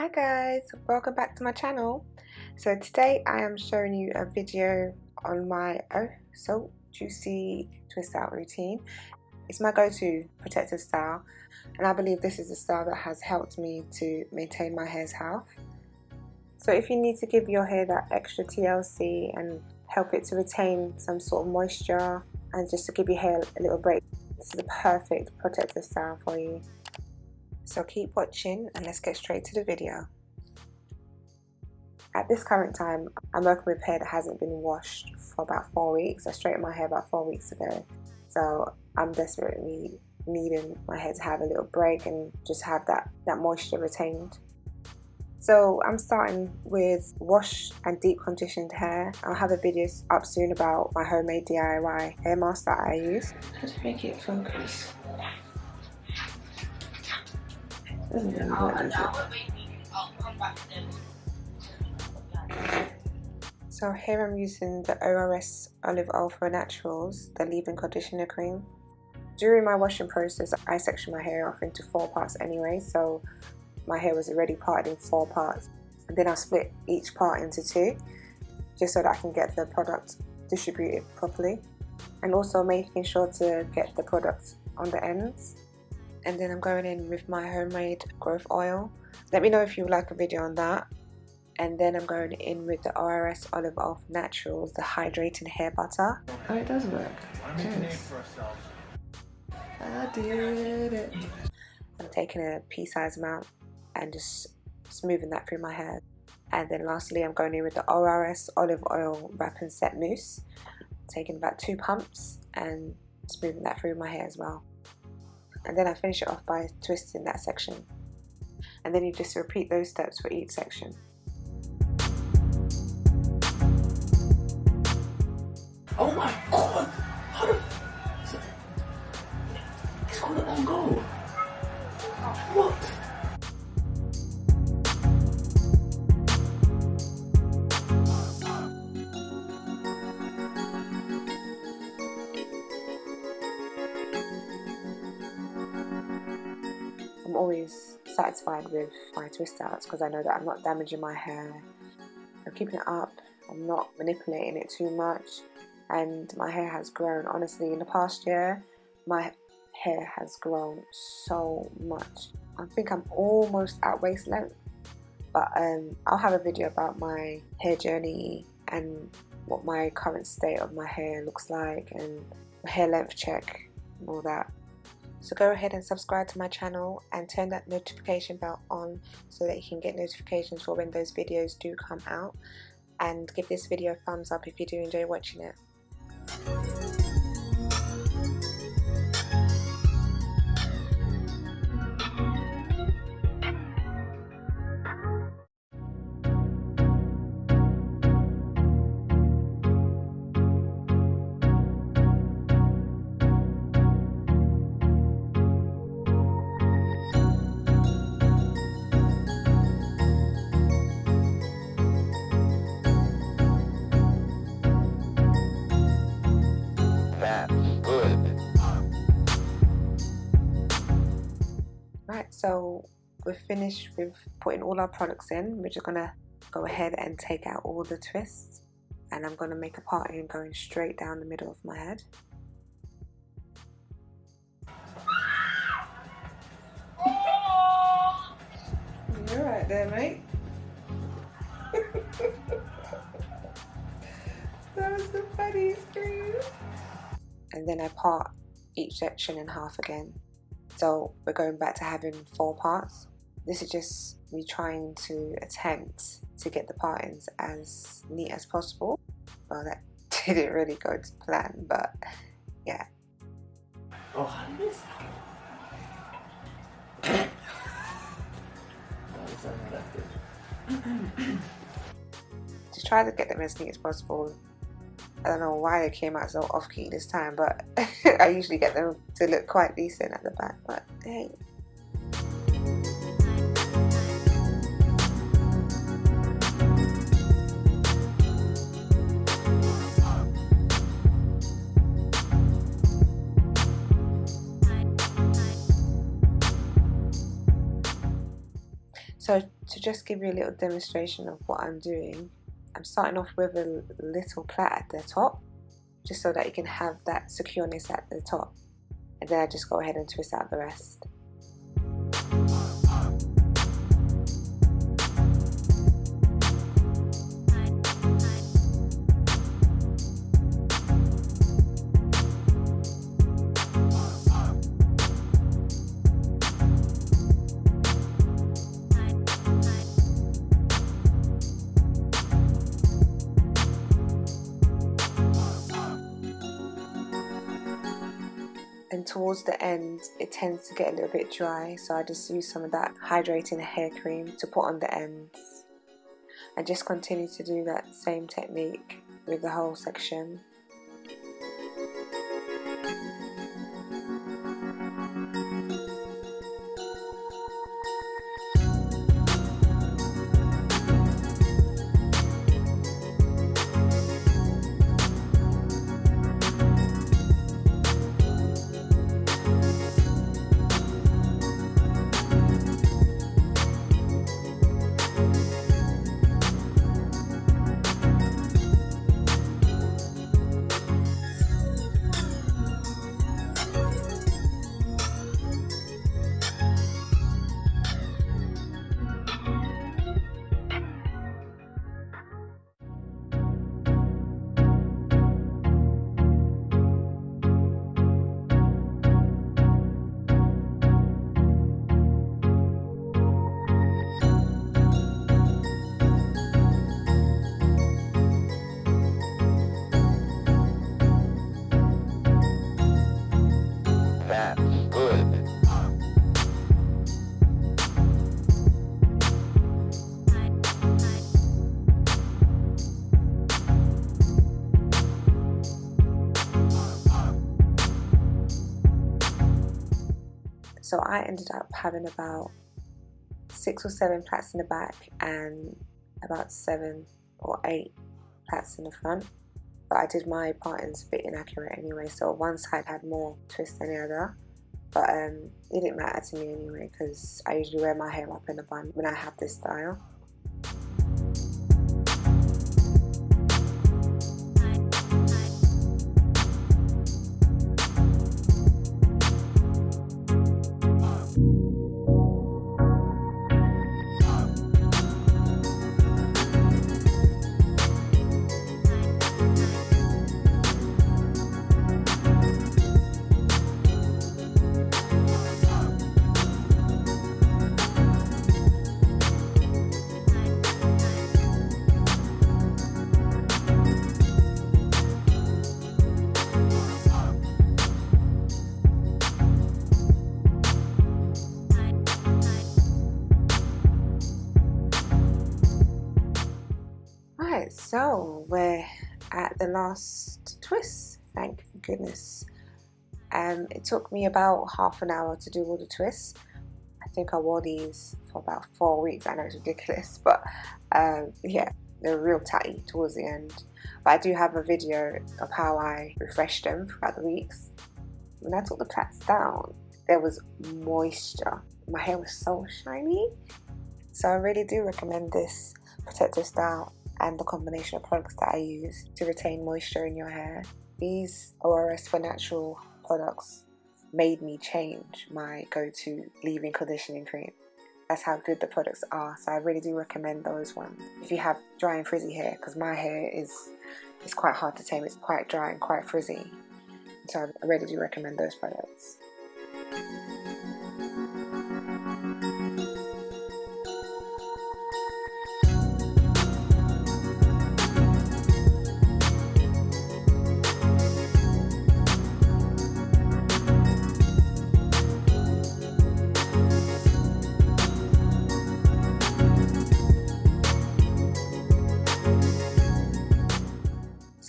Hi guys, welcome back to my channel. So today I am showing you a video on my oh so juicy twist out routine. It's my go-to protective style and I believe this is a style that has helped me to maintain my hair's health. So if you need to give your hair that extra TLC and help it to retain some sort of moisture and just to give your hair a little break, this is the perfect protective style for you. So keep watching and let's get straight to the video. At this current time, I'm working with hair that hasn't been washed for about four weeks. I straightened my hair about four weeks ago. So I'm desperately needing my hair to have a little break and just have that, that moisture retained. So I'm starting with wash and deep conditioned hair. I'll have a video up soon about my homemade DIY hair mask that I use. How to make it focus? So here I'm using the ORS Olive Oil for Naturals, the leave-in conditioner cream. During my washing process, I section my hair off into four parts anyway, so my hair was already parted in four parts. And then I split each part into two, just so that I can get the product distributed properly. And also making sure to get the product on the ends and then I'm going in with my homemade growth oil. Let me know if you would like a video on that. And then I'm going in with the ORS Olive Oil Naturals the hydrating hair butter. Oh it does work. Yes. I did it. I'm taking a pea-sized amount and just smoothing that through my hair. And then lastly I'm going in with the ORS Olive Oil Wrap and Set Mousse. Taking about two pumps and smoothing that through my hair as well and then I finish it off by twisting that section. And then you just repeat those steps for each section. Oh my I'm always satisfied with my twist outs because I know that I'm not damaging my hair. I'm keeping it up, I'm not manipulating it too much and my hair has grown. Honestly, in the past year, my hair has grown so much. I think I'm almost at waist length but um, I'll have a video about my hair journey and what my current state of my hair looks like and hair length check and all that so go ahead and subscribe to my channel and turn that notification bell on so that you can get notifications for when those videos do come out. And give this video a thumbs up if you do enjoy watching it. So we're finished with putting all our products in. We're just gonna go ahead and take out all the twists and I'm gonna make a parting going straight down the middle of my head. You're right there, mate. that was the funniest scream. And then I part each section in half again. So we're going back to having four parts. This is just me trying to attempt to get the partings as neat as possible. Well, that didn't really go to plan, but yeah. Oh, I missed that. to try to get them as neat as possible I don't know why they came out so off key this time, but I usually get them to look quite decent at the back, but hey. So to just give you a little demonstration of what I'm doing, I'm starting off with a little plait at the top, just so that you can have that secureness at the top. And then I just go ahead and twist out the rest. And towards the end it tends to get a little bit dry so I just use some of that hydrating hair cream to put on the ends. And just continue to do that same technique with the whole section I ended up having about six or seven plaits in the back and about seven or eight plaits in the front. But I did my partings a bit inaccurate anyway, so one side had more twist than the other. But um, it didn't matter to me anyway because I usually wear my hair up in a bun when I have this style. So we're at the last twist thank goodness um, it took me about half an hour to do all the twists. I think I wore these for about four weeks. I know it's ridiculous but um, yeah they're real tatty towards the end. But I do have a video of how I refreshed them throughout the weeks. When I took the plaits down there was moisture. My hair was so shiny. So I really do recommend this protective style and the combination of products that I use to retain moisture in your hair. These ORS for Natural products made me change my go-to leave-in conditioning cream. That's how good the products are, so I really do recommend those ones. If you have dry and frizzy hair, because my hair is, is quite hard to tame, it's quite dry and quite frizzy. So I really do recommend those products.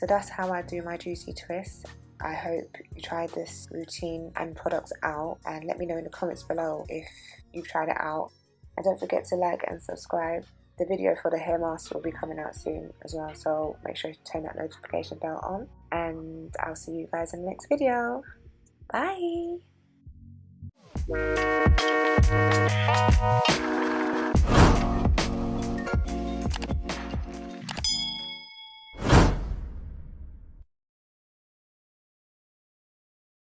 So that's how I do my juicy twists. I hope you tried this routine and products out and let me know in the comments below if you've tried it out. And don't forget to like and subscribe. The video for the hair mask will be coming out soon as well, so make sure to turn that notification bell on. And I'll see you guys in the next video. Bye!